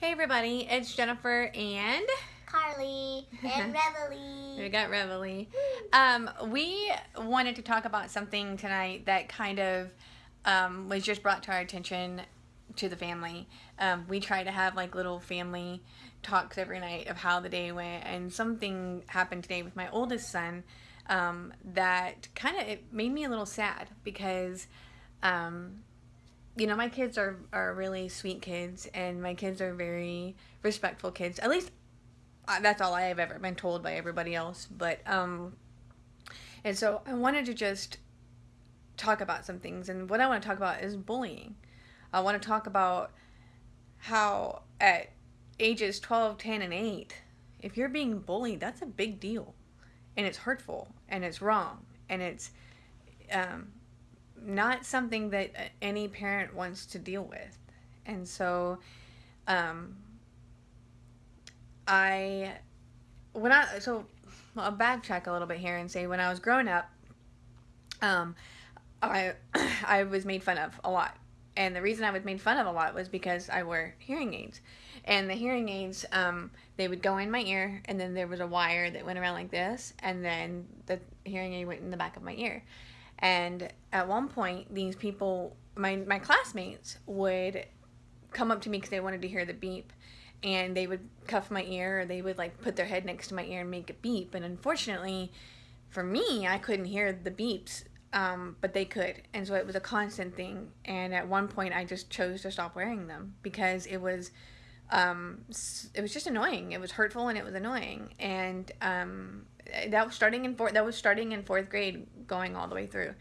Hey everybody, it's Jennifer and Carly and Reveille. we got Reveille. Um, we wanted to talk about something tonight that kind of um, was just brought to our attention to the family. Um, we try to have like little family talks every night of how the day went, and something happened today with my oldest son um, that kind of it made me a little sad because um, you know, my kids are, are really sweet kids, and my kids are very respectful kids. At least uh, that's all I have ever been told by everybody else. But, um, and so I wanted to just talk about some things. And what I want to talk about is bullying. I want to talk about how at ages 12, 10, and 8, if you're being bullied, that's a big deal. And it's hurtful, and it's wrong, and it's, um, not something that any parent wants to deal with. And so, um, I, when I, so I'll backtrack a little bit here and say when I was growing up, um, I, I was made fun of a lot. And the reason I was made fun of a lot was because I wore hearing aids. And the hearing aids, um, they would go in my ear, and then there was a wire that went around like this, and then the hearing aid went in the back of my ear. And at one point, these people, my, my classmates, would come up to me because they wanted to hear the beep. And they would cuff my ear or they would like put their head next to my ear and make a beep. And unfortunately, for me, I couldn't hear the beeps, um, but they could. And so it was a constant thing. And at one point, I just chose to stop wearing them because it was. Um, it was just annoying. It was hurtful and it was annoying. And um, that was starting in fourth that was starting in fourth grade going all the way through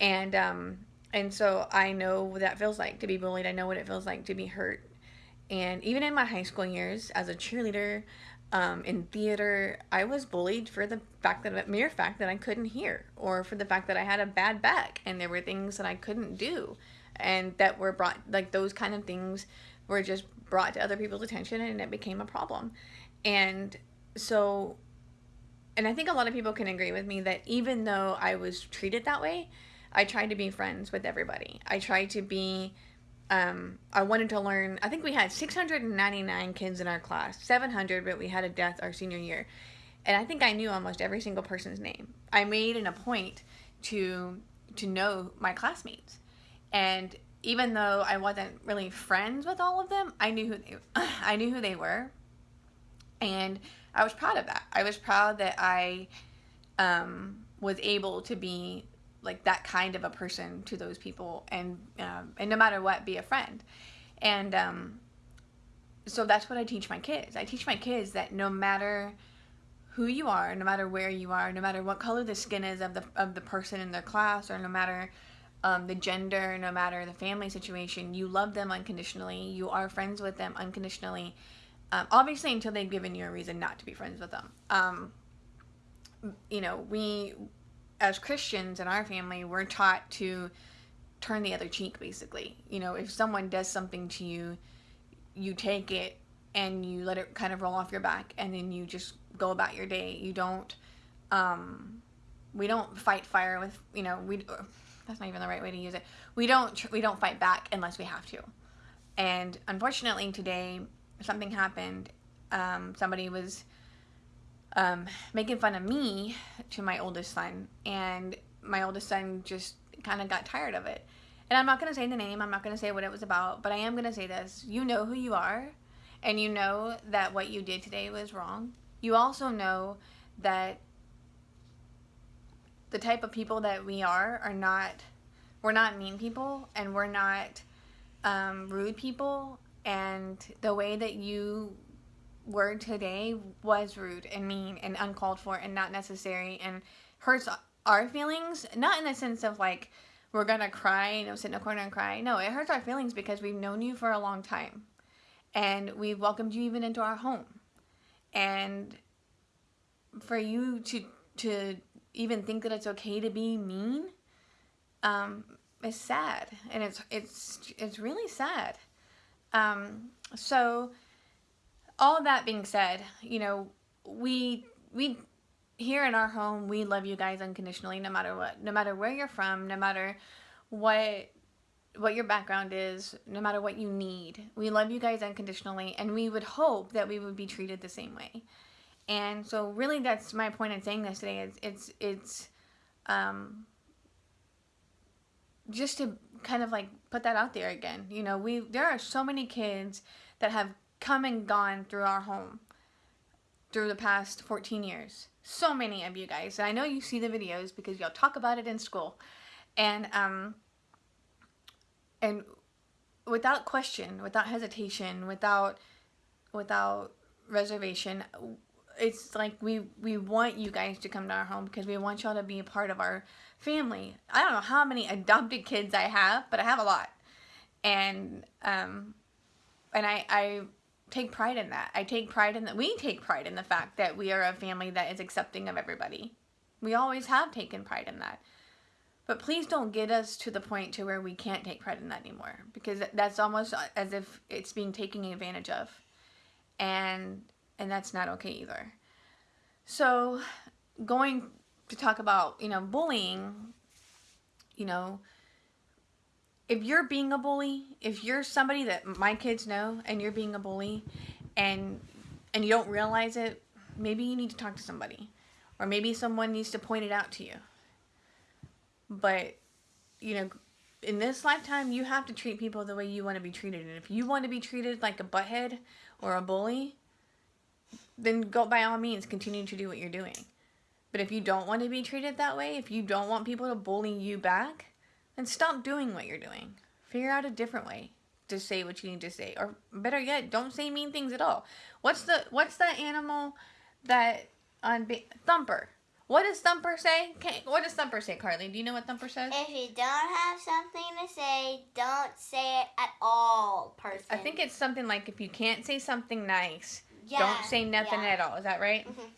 and um and so i know what that feels like to be bullied i know what it feels like to be hurt and even in my high school years as a cheerleader um, in theater i was bullied for the fact that mere fact that i couldn't hear or for the fact that i had a bad back and there were things that i couldn't do and that were brought like those kind of things were just brought to other people's attention and it became a problem and so and I think a lot of people can agree with me that even though I was treated that way, I tried to be friends with everybody. I tried to be, um, I wanted to learn. I think we had 699 kids in our class, 700, but we had a death our senior year. And I think I knew almost every single person's name. I made an a point to to know my classmates. And even though I wasn't really friends with all of them, I knew who they, I knew who they were. And I was proud of that. I was proud that I um, was able to be like that kind of a person to those people and um, and no matter what be a friend and um, so that's what I teach my kids I teach my kids that no matter who you are no matter where you are no matter what color the skin is of the of the person in their class or no matter um, the gender no matter the family situation you love them unconditionally you are friends with them unconditionally um, obviously, until they've given you a reason not to be friends with them. Um, you know, we, as Christians in our family, we're taught to turn the other cheek, basically. You know, if someone does something to you, you take it and you let it kind of roll off your back and then you just go about your day. You don't, um, we don't fight fire with, you know, we, that's not even the right way to use it. We don't, we don't fight back unless we have to. And unfortunately today, something happened. Um, somebody was um, making fun of me to my oldest son, and my oldest son just kind of got tired of it. And I'm not going to say the name, I'm not going to say what it was about, but I am going to say this. You know who you are, and you know that what you did today was wrong. You also know that the type of people that we are are not, we're not mean people, and we're not um, rude people, and the way that you were today was rude and mean and uncalled for and not necessary and hurts our feelings. Not in the sense of like we're gonna cry you know sit in a corner and cry. No it hurts our feelings because we've known you for a long time. And we've welcomed you even into our home. And for you to to even think that it's okay to be mean um is sad and it's it's it's really sad um, so all that being said, you know, we we here in our home, we love you guys unconditionally no matter what. No matter where you're from, no matter what what your background is, no matter what you need. We love you guys unconditionally, and we would hope that we would be treated the same way. And so, really, that's my point in saying this today. It's it's it's um, just to kind of like put that out there again. You know, we there are so many kids that have come and gone through our home through the past 14 years. So many of you guys. And I know you see the videos because y'all talk about it in school. And um and without question, without hesitation, without without reservation, it's like we we want you guys to come to our home because we want y'all to be a part of our family. I don't know how many adopted kids I have, but I have a lot. And um and I I take pride in that. I take pride in that. We take pride in the fact that we are a family that is accepting of everybody. We always have taken pride in that. But please don't get us to the point to where we can't take pride in that anymore because that's almost as if it's being taken advantage of. And and that's not okay either. So, going to talk about, you know, bullying, you know, if you're being a bully, if you're somebody that my kids know and you're being a bully and and you don't realize it, maybe you need to talk to somebody or maybe someone needs to point it out to you. But you know, in this lifetime, you have to treat people the way you want to be treated. And if you want to be treated like a butthead or a bully, then go by all means continue to do what you're doing. But if you don't want to be treated that way, if you don't want people to bully you back, then stop doing what you're doing. Figure out a different way to say what you need to say, or better yet, don't say mean things at all. What's the what's the animal that on Thumper? What does Thumper say? Okay, what does Thumper say, Carly? Do you know what Thumper says? If you don't have something to say, don't say it at all, person. I think it's something like if you can't say something nice, yeah. don't say nothing yeah. at all. Is that right? Mhm.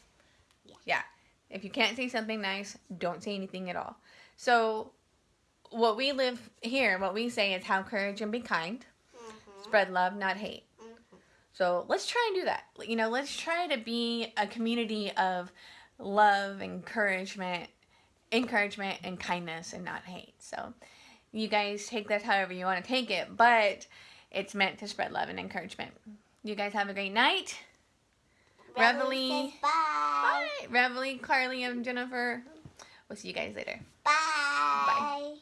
Yeah. yeah. If you can't say something nice, don't say anything at all. So, what we live here, what we say is have courage and be kind. Mhm. Spread love, not hate. Mhm. So let's try and do that. You know, let's try to be a community of love, encouragement, encouragement, and kindness, and not hate. So, you guys take that however you want to take it, but it's meant to spread love and encouragement. You guys have a great night. Reveille. bye. Bye. Reveille, Carly, and Jennifer. We'll see you guys later. Bye. Bye.